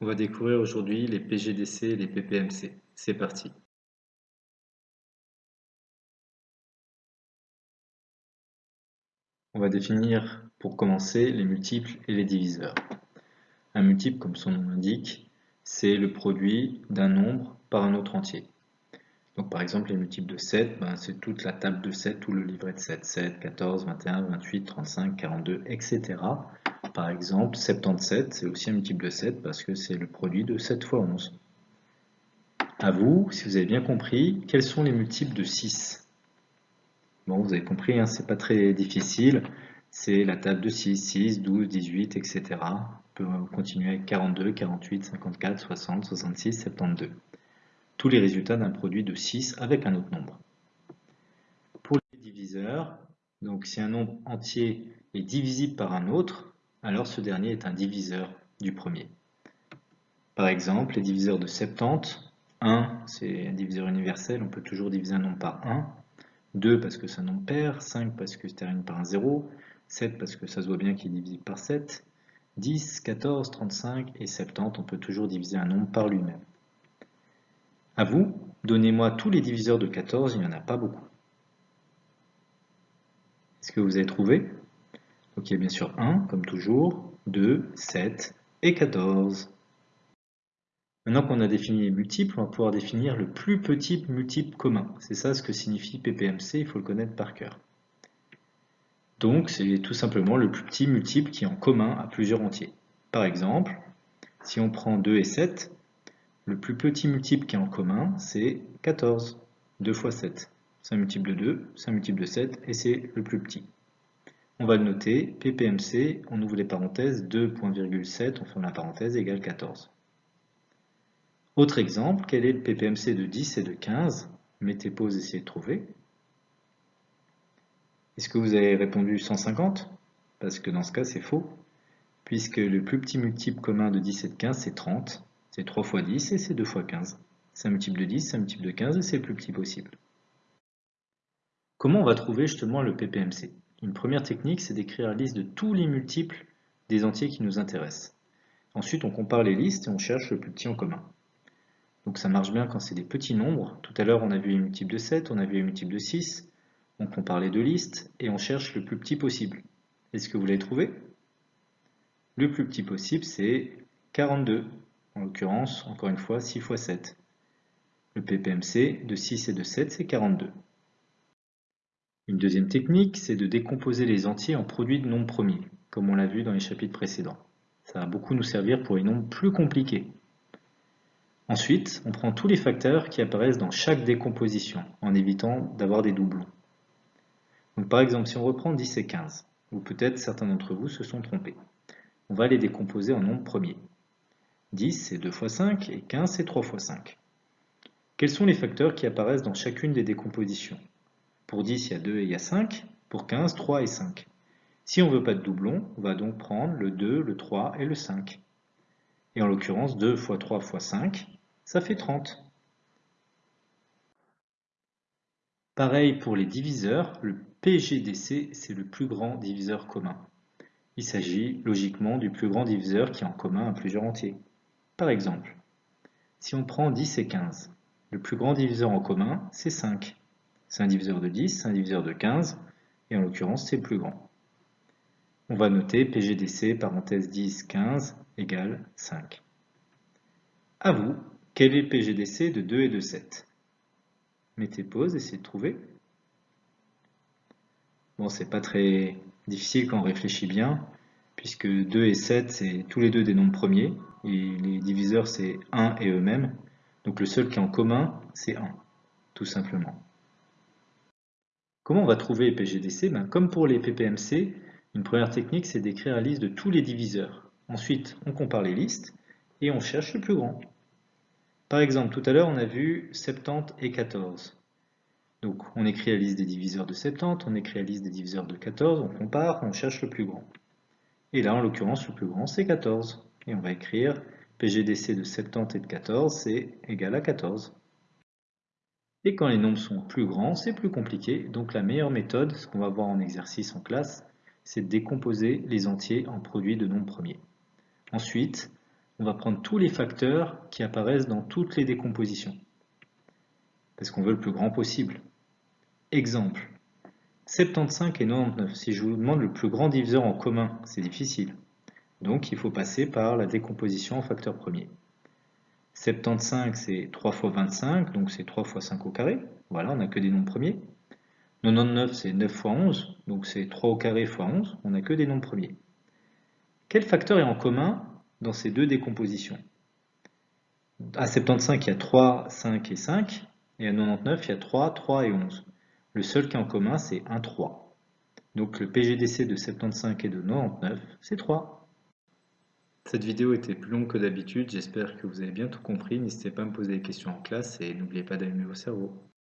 On va découvrir aujourd'hui les PGDC et les PPMC. C'est parti. On va définir pour commencer les multiples et les diviseurs. Un multiple, comme son nom l'indique, c'est le produit d'un nombre par un autre entier. Donc par exemple, les multiples de 7, ben, c'est toute la table de 7, tout le livret de 7. 7, 14, 21, 28, 35, 42, etc. Par exemple, 77, c'est aussi un multiple de 7 parce que c'est le produit de 7 fois 11. À vous, si vous avez bien compris, quels sont les multiples de 6 Bon, vous avez compris, hein, c'est pas très difficile. C'est la table de 6, 6, 12, 18, etc. On peut continuer avec 42, 48, 54, 60, 66, 72 tous les résultats d'un produit de 6 avec un autre nombre. Pour les diviseurs, donc si un nombre entier est divisible par un autre, alors ce dernier est un diviseur du premier. Par exemple, les diviseurs de 70, 1 c'est un diviseur universel, on peut toujours diviser un nombre par 1, 2 parce que c'est un nombre pair, 5 parce que se termine par un 0, 7 parce que ça se voit bien qu'il est divisible par 7, 10, 14, 35 et 70, on peut toujours diviser un nombre par lui-même. À vous, donnez-moi tous les diviseurs de 14, il n'y en a pas beaucoup. Est-ce que vous avez trouvé? Donc il y a bien sûr 1, comme toujours, 2, 7 et 14. Maintenant qu'on a défini les multiples, on va pouvoir définir le plus petit multiple commun. C'est ça ce que signifie PPMC, il faut le connaître par cœur. Donc c'est tout simplement le plus petit multiple qui est en commun à plusieurs entiers. Par exemple, si on prend 2 et 7, le plus petit multiple qui est en commun, c'est 14. 2 fois 7. C'est un multiple de 2, c'est un multiple de 7, et c'est le plus petit. On va le noter, PPMC, on ouvre les parenthèses, 2.7, on ferme la parenthèse, égale 14. Autre exemple, quel est le PPMC de 10 et de 15 Mettez pause, essayez de trouver. Est-ce que vous avez répondu 150 Parce que dans ce cas, c'est faux, puisque le plus petit multiple commun de 10 et de 15, c'est 30, c'est 3 fois 10 et c'est 2 fois 15. C'est un multiple de 10, c'est un multiple de 15 et c'est le plus petit possible. Comment on va trouver justement le PPMC Une première technique, c'est d'écrire la liste de tous les multiples des entiers qui nous intéressent. Ensuite, on compare les listes et on cherche le plus petit en commun. Donc ça marche bien quand c'est des petits nombres. Tout à l'heure, on a vu les multiples de 7, on a vu les multiples de 6. On compare les deux listes et on cherche le plus petit possible. Est-ce que vous l'avez trouvé? Le plus petit possible, c'est 42 en l'occurrence, encore une fois, 6 fois 7. Le PPMC de 6 et de 7, c'est 42. Une deuxième technique, c'est de décomposer les entiers en produits de nombres premiers, comme on l'a vu dans les chapitres précédents. Ça va beaucoup nous servir pour les nombres plus compliqués. Ensuite, on prend tous les facteurs qui apparaissent dans chaque décomposition, en évitant d'avoir des doublons. Par exemple, si on reprend 10 et 15, ou peut-être certains d'entre vous se sont trompés, on va les décomposer en nombres premiers. 10 c'est 2 fois 5 et 15 c'est 3 fois 5. Quels sont les facteurs qui apparaissent dans chacune des décompositions? Pour 10 il y a 2 et il y a 5, pour 15 3 et 5. Si on ne veut pas de doublon, on va donc prendre le 2, le 3 et le 5. Et en l'occurrence 2 fois 3 fois 5, ça fait 30. Pareil pour les diviseurs, le PGDC c'est le plus grand diviseur commun. Il s'agit logiquement du plus grand diviseur qui est en commun à plusieurs entiers. Par exemple, si on prend 10 et 15, le plus grand diviseur en commun, c'est 5. C'est un diviseur de 10, c'est un diviseur de 15, et en l'occurrence, c'est le plus grand. On va noter PGDC, parenthèse 10, 15, égale 5. À vous, quel est le PGDC de 2 et de 7 Mettez pause, essayez de trouver. Bon, c'est pas très difficile quand on réfléchit bien, puisque 2 et 7, c'est tous les deux des nombres premiers, et les diviseurs c'est 1 et eux-mêmes. Donc le seul qui est en commun, c'est 1, tout simplement. Comment on va trouver PGDC ben, Comme pour les PPMC, une première technique c'est d'écrire la liste de tous les diviseurs. Ensuite, on compare les listes et on cherche le plus grand. Par exemple, tout à l'heure on a vu 70 et 14. Donc on écrit la liste des diviseurs de 70, on écrit la liste des diviseurs de 14, on compare, on cherche le plus grand. Et là, en l'occurrence, le plus grand, c'est 14 et on va écrire PGDC de 70 et de 14, c'est égal à 14. Et quand les nombres sont plus grands, c'est plus compliqué, donc la meilleure méthode, ce qu'on va voir en exercice en classe, c'est de décomposer les entiers en produits de nombres premiers. Ensuite, on va prendre tous les facteurs qui apparaissent dans toutes les décompositions. Parce qu'on veut le plus grand possible. Exemple, 75 et 99. Si je vous demande le plus grand diviseur en commun, c'est difficile. Donc il faut passer par la décomposition en facteur premier. 75 c'est 3 fois 25, donc c'est 3 fois 5 au carré. Voilà, on n'a que des nombres premiers. 99 c'est 9 fois 11, donc c'est 3 au carré fois 11, on n'a que des nombres premiers. Quel facteur est en commun dans ces deux décompositions? À 75 il y a 3, 5 et 5, et à 99 il y a 3, 3 et 11. Le seul qui est en commun c'est 1, 3. Donc le PGDC de 75 et de 99 c'est 3. Cette vidéo était plus longue que d'habitude, j'espère que vous avez bien tout compris. N'hésitez pas à me poser des questions en classe et n'oubliez pas d'allumer vos cerveaux.